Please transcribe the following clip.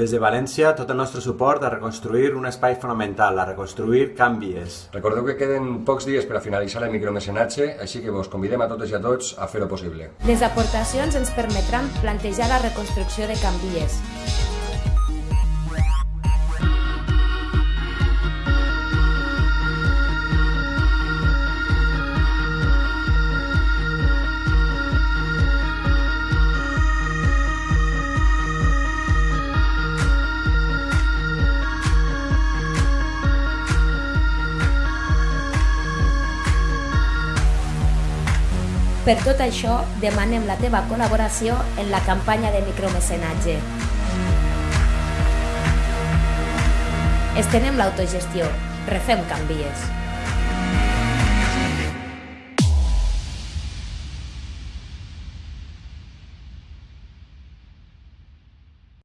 Des de València, tot el nostre suport a reconstruir un espai fonamental, a reconstruir Canvies. Recordeu que queden pocs dies per a finalitzar el micromecenatge, així que vos convidem a totes i a tots a fer-ho possible. Les aportacions ens permetran plantejar la reconstrucció de Canvies. Per tot això, demanem la teva col·laboració en la campanya de micromecenatge. Estenem l'autogestió. Refem canvies.